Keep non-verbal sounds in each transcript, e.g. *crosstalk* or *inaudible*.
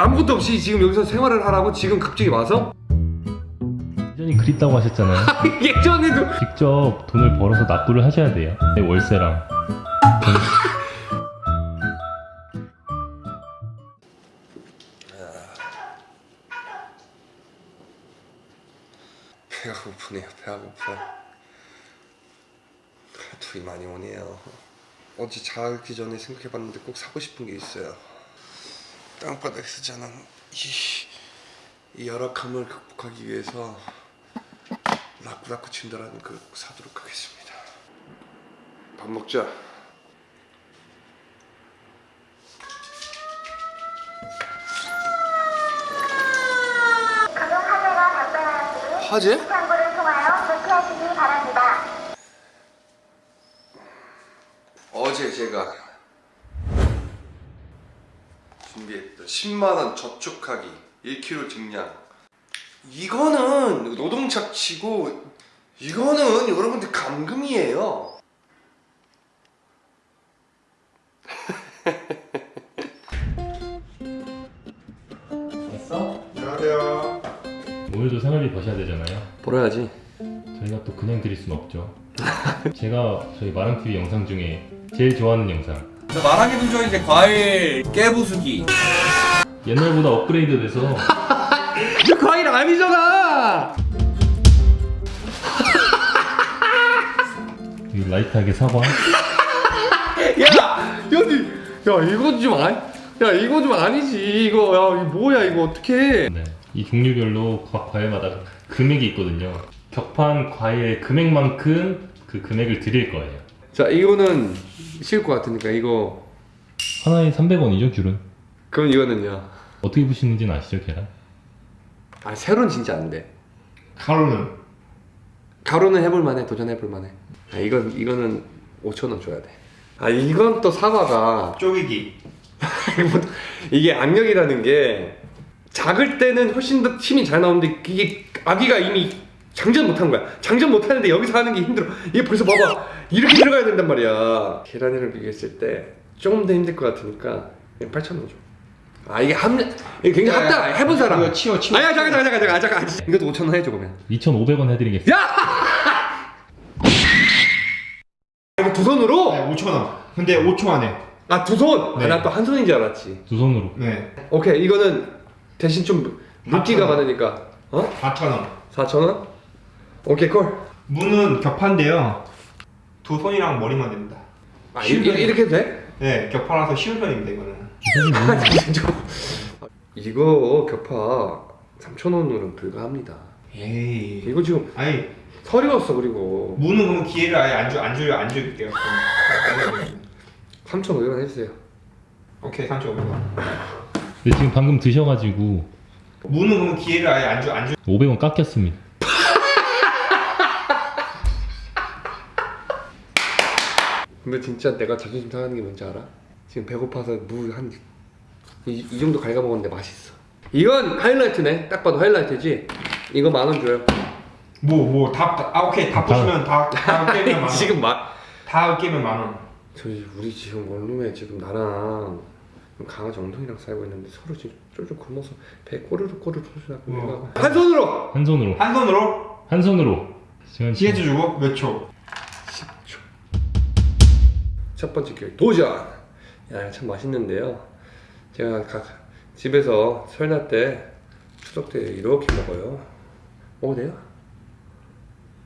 아무것도 없이 지금 여기서 생활을 하라고 지금 갑자기 와서 예전이 그립다고 하셨잖아요. *laughs* 예전에도 직접 돈을 벌어서 납부를 하셔야 돼요. 네, 월세랑. *laughs* 배가 고프네요 배가 고파 둘이 많이 오네요 어제 자기 전에 생각해봤는데 꼭 사고 싶은 게 있어요 땅바닥에서 자는 이, 이 열악함을 극복하기 위해서 라쿠라쿠 친다라는 걸꼭 사도록 하겠습니다. 밥 먹자. 가정 화재가 발생하 준비했던 10만원 저축하기 1kg 증량 이거는 노동착취고 이거는 여러분들 감금이에요 왔어? 안녕하세요. 오늘도 생활비 버셔야 되잖아요. 벌어야지 저희가 또 그냥 드릴 순 없죠. 제가 저희 마랑TV 영상 중에 제일 좋아하는 영상. 저 말하기 도저 이제 과일 깨부수기. 옛날보다 업그레이드 돼서 저 *laughs* 과일 아니잖아 *laughs* 이 라이트하게 사과. *laughs* 야! 여기 야 이거 좀 아니 야 이거 좀 아니지 이거 야 이거 뭐야 이거 어떡해 네. 이 종류별로 각 과일마다 금액이 있거든요. 격판 과일 금액만큼 그 금액을 드릴 거예요. 자 이거는 쉬울 것 같으니까 이거. 하나에 300원이죠, 귤은. 그럼 이거는요? 어떻게 부시는지는 아시죠, 계란? 아 세로는 진짜 안돼. 가루는? 가로는 해볼 만해 도전해볼 만해. 아 이건 이거는 5천원 줘야 돼아 이건 또 사과가. 쪼개기. *laughs* 이게 악력이라는 게 작을 때는 훨씬 더 힘이 잘 나오는데 이게 아기가 이미 장전 못한 거야. 장전 못하는데 여기서 하는 게 힘들어. 이게 벌써 봐봐 이렇게 들어가야 된단 말이야 계란이랑 비교했을 때 조금 더 힘들 것 같으니까 8천원 줘 아 이게 합 이게 굉장히 야, 야, 합다 야, 해본 사람 이거 치워, 치워. 아야 잠깐 잠깐 잠깐 잠깐 잠깐 이것도 5천 원 해줘 그러면 2,500원 해드리겠습니다. 야! 이거 두 손으로? 네, 5천 원. 근데 5초 안에. 아 두 손? 네. 아, 난또한 손인 줄 알았지 두 손으로. 네. 오케이 이거는 대신 좀 물기가 4,000원. 많으니까 어? 4천 원. 4천 원? 오케이 콜 무는 격파인데요. 두 손이랑 머리만 됩니다. 아, 쉬운 이, 이, 편이에요. 이렇게 돼? 네, 격파라서 쉬운 편입니다 이거는. *laughs* 이거 격파 3천원으로는 불가합니다 에이. 이거 지금 아니 서리웠어 그리고 무는 그럼 기회를 아예 안 줄, 안 줄, 안 줄게요. 3,500원 해주세요 오케이 3,500원. 근데 지금 방금 드셔가지고 무는 그럼 기회를 아예 안 줄, 안 줄. 500원 깎였습니다. 근데 진짜 내가 자존심 상하는 게 뭔지 알아? 지금 배고파서 물한 이, 이 정도 갉아먹었는데 맛있어 이건 하이라이트네 딱 봐도 하이라이트지 이거 만 원 줘요 뭐 뭐다아 오케이 다 부시면 다다 *laughs* 깨면 만 원. 지금 마, 다 깨면 만 원. 저희 우리 지금 원룸에 지금 나랑 강아지 엉덩이랑 살고 있는데 서로 지금 쫄쫄 굶어서 배 꼬르르 꼬르르 소리 나고 어. 한 손으로 한 손으로. 한 손으로 한 손으로. 시간 주고 몇 초? 10초 첫 번째 기회 도전. 야 참 맛있는데요. 제가 각 집에서 설날 때 추석 때 이렇게 먹어요. 먹어도 돼요?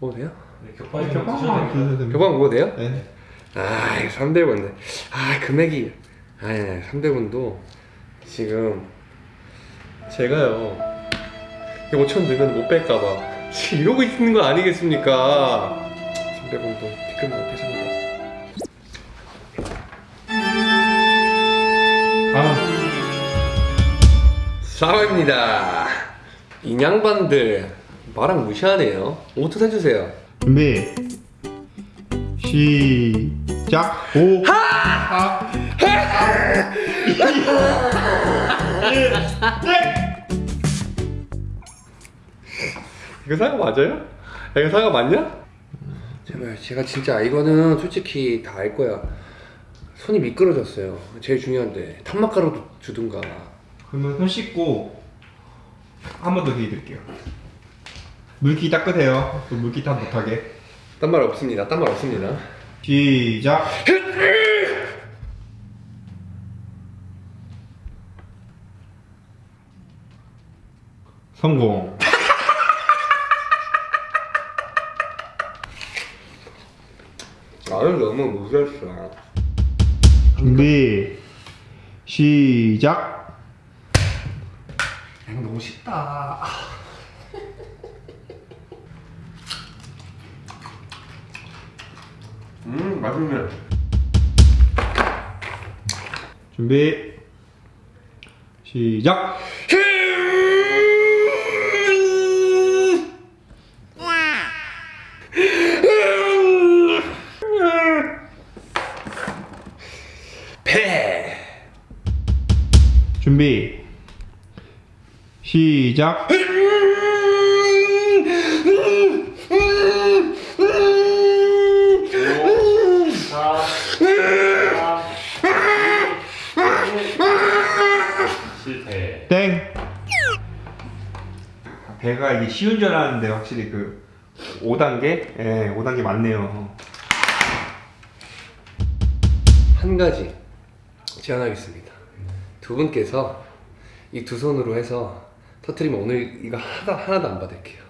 먹어도 돼요? 격파이면 교방 먹어도 돼요? 네. 아 이거 300원인데 아 금액이. 아니 아니 300원도 지금 제가요 5천 넣으면 못 뺄까봐. 지금 *laughs* 이러고 있는 거 아니겠습니까? 300원도 티끌 못 빼줍 사과입니다. 인양반들 말랑 무시하네요. 오트 해주세요. 준비 시작. 오. 하! *laughs* 이거 사과 맞아요? 이거 사과 맞냐? 제발 제가 진짜 이거는 솔직히 다 알 거야. 손이 미끄러졌어요. 제일 중요한데. 탄막가루도 주든가 그러면 손 씻고 한 번 더 기회 드릴게요. 물기 닦으세요. 또 물기 탓 못하게. 딴 말 없습니다. 딴 말 없습니다. 시작. 성공. 나는 너무 무서웠어. 준비. 시작. 이거 너무 쉽다. 음 맛있네. 준비. 시작. 배. 준비. 시작. 실패. 땡. 배가 이게 쉬운 줄 알았는데 확실히 그 5단계? 예, 5단계 맞네요. 한 가지 제안하겠습니다. 두 분께서 이 두 손으로 해서 터트리면 오늘 이거 하나, 하나도 안 받을게요.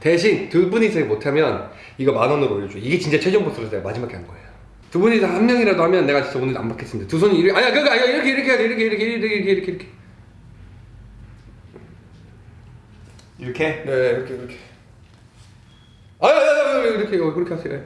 대신 두 분이서 못하면 이거 만 원으로 올려줘. 이게 진짜 최종 보스로 내가 마지막에 한 거예요. 두 분이서 한 명이라도 하면 내가 진짜 오늘 안 받겠습니다. 두 손이 이렇게 아니야 그거 아니야 이렇게 이렇게 돼 이렇게 이렇게 이렇게 이렇게 이렇게 이렇게 이렇게? 네 이렇게 이렇게 아야 아야 이렇게 그렇게 하세요.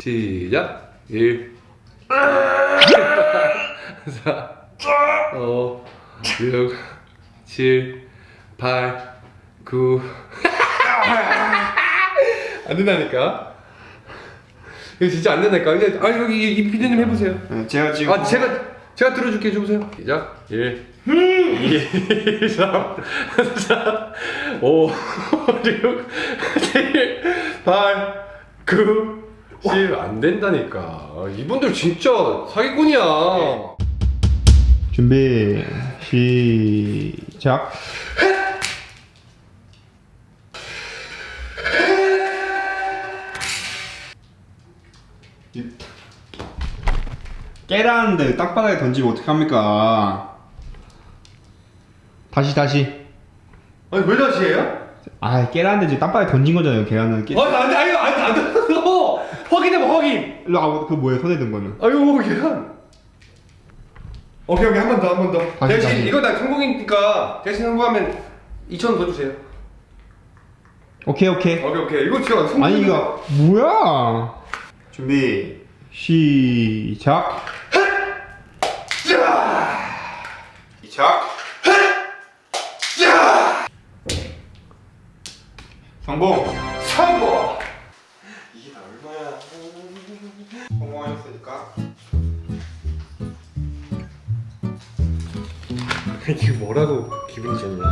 시작 1 4 5 6 7 8 9 *laughs* 안 된다니까? 이거 진짜 안 된다니까? 이제 아 여기 이 피디님 해보세요. 네, 제가 지금 아 제가 제가 들어줄게 해줘보세요. 시작. 1 2 3 4 5 6 7 8 9 10 안 된다니까. 이분들 진짜 사기꾼이야. 준비 시작. 깨라는데 땅바닥에 던지면 어떡합니까? 다시 다시. 아니 왜 다시 해요? 아 깨라는데 지금 땅바닥에 던진 거잖아요. 계란은 깨. 아니 아니 아니 아니 안 됐어 확인해봐 확인 일로 아, 그 뭐예요? 손에 든 거는. 아유 계란 오케이 오케이 한 번 더 한 번더 다시, 대신 다시. 이거 나 성공이니까 대신 성공하면 2천 원 더 주세요 오케이 오케이. 오케이 오케이 이거 진짜 성공 아니 이거 뭐야? 준비 시작. 시작. 성공. 성공 이게 다 얼마야? 성공하셨으니까. 이게 뭐라고 기분이 좋냐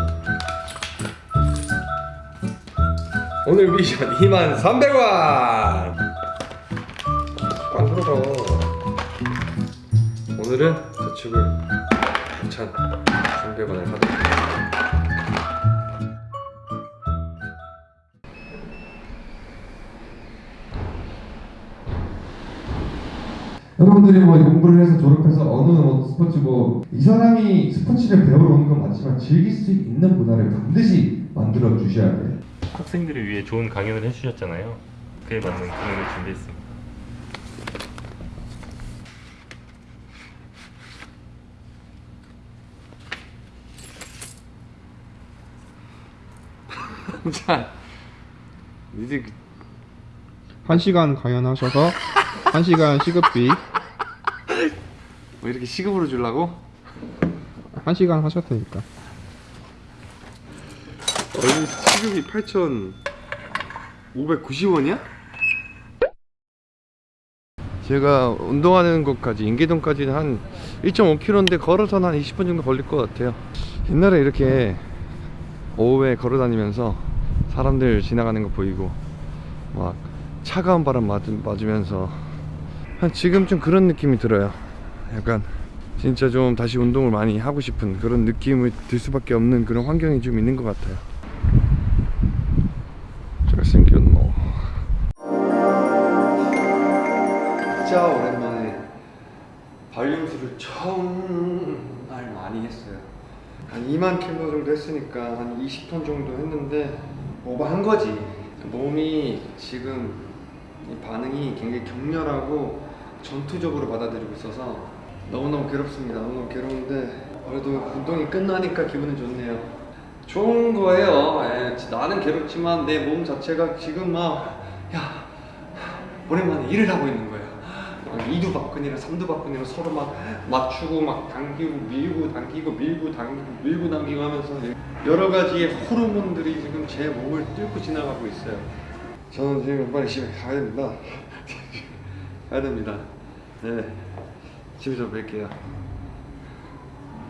오늘 미션 2만 300원 안 들어서 오늘은 저축을 9,300원을 하도록 여러분들이 뭐 공부를 해서 졸업해서 어느 뭐 스포츠 뭐 이 사람이 스포츠를 배우러 오는 건 맞지만 즐길 수 있는 문화를 반드시 만들어 주셔야 돼요. 학생들을 위해 좋은 강연을 해주셨잖아요. 그에 맞는 공연을 준비했습니다. 자 이제 한 시간 강연하셔서 한 시간 시급비 뭐 이렇게 시급으로 주려고? 한 시간 하셨으니까. 원래 시급이 8,590원이야? 제가 운동하는 곳까지 인계동까지는 한 1.5km인데 걸어서는 한 20분 정도 걸릴 것 같아요 옛날에 이렇게 오후에 걸어 다니면서 사람들 지나가는 거 보이고 막 차가운 바람 맞, 맞으면서 한 지금 좀 그런 느낌이 들어요 약간 진짜 좀 다시 운동을 많이 하고 싶은 그런 느낌이 들 수밖에 없는 그런 환경이 좀 있는 것 같아요. 잘생겼노. 진짜 오랜만에 발림수를 정말 많이 했어요. 한 2만 킬로 정도 했으니까 한 20톤 정도 했는데 오버한 거지. 몸이 지금 이 반응이 굉장히 격렬하고 전투적으로 받아들이고 있어서 너무너무 괴롭습니다. 너무너무 괴로운데 그래도 운동이 끝나니까 기분은 좋네요. 좋은 거예요. 예, 나는 괴롭지만 내 몸 자체가 지금 막 야, 오랜만에 일을 하고 있는 거예요. 막 이두박근이랑 삼두박근이랑 서로 막 맞추고 막 당기고 밀고 당기고 밀고 당기고 밀고 당기고 하면서 여러 가지의 호르몬들이 지금 제 몸을 뚫고 지나가고 있어요. 저는 지금 빨리 집에 가야 됩니다. 가야 됩니다. 네, 집에서 뵐게요.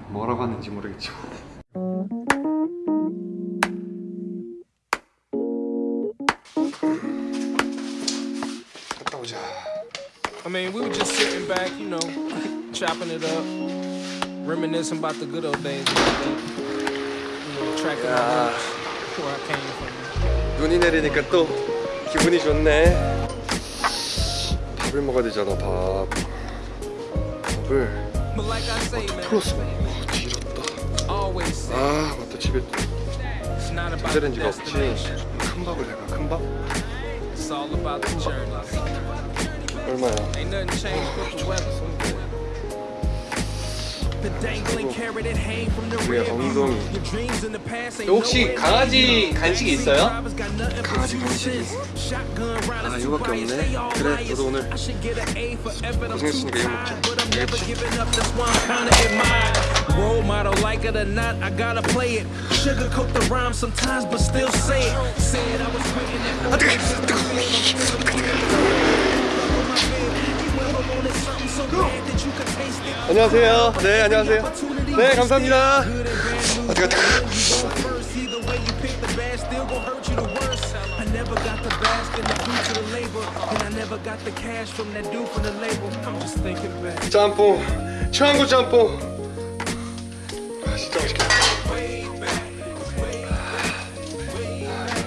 뭐라고 하는지 모르겠지만. 갔다 오자. I mean, we were just sitting back, you know, chopping it up, reminiscing about the good old days. 눈이 내리니까 또 기분이 좋네. 밥을 먹어야 되잖아, 밥. 밥을 풀었어. 어, say, 아, 맞다. 집에 전자레인지가 없지. 큰 밥을 내가 큰 밥? The journey. 얼마야? 우리가 rear view. 엉덩이. Your dreams in the past ain't 혹시 nowhere 강아지 near you. 간식이 있어요? 강아지 간식이. 아 이거밖에 없네. 그래, 저도 오늘 고생했으니까 이거 먹자. 알겠지? Role model, like it or not, I gotta play it. Sugarcoat the rhyme sometimes, but still say it. Said I was written it. *laughs* 안녕하세요. 네, 안녕하세요. 네, 감사합니다. just thinking back. 짬뽕. 최한구 짬뽕. 아, 진짜 맛있겠다.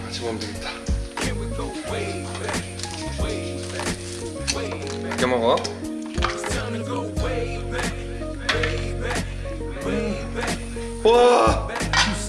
같이 먹으면 되겠다. 이렇게 먹어. 와.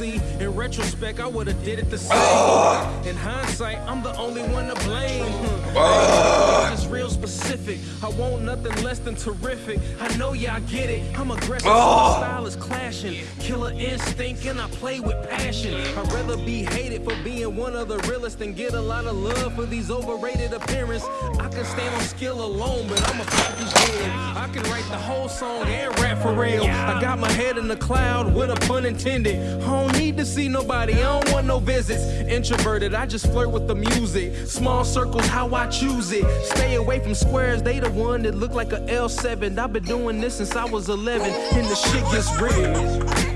See, in retrospect, I would've did it the same. In hindsight, I'm the only one to blame. Hmm. It's real specific. I want nothing less than terrific. I know y'all get it. I'm aggressive, so my style is clashing. Killer instinct, and I play with passion. I'd rather be hated for being one of the realest than get a lot of love for these overrated appearance. I can stand on skill alone, but I'm a package deal. I can write the whole song and rap for real. I got my head in the cloud with a pun intended. I need to see nobody, I don't want no visits. Introverted, I just flirt with the music. Small circles, how I choose it. Stay away from squares, they the one that look like a L7. I've been doing this since I was 11, and the shit gets real.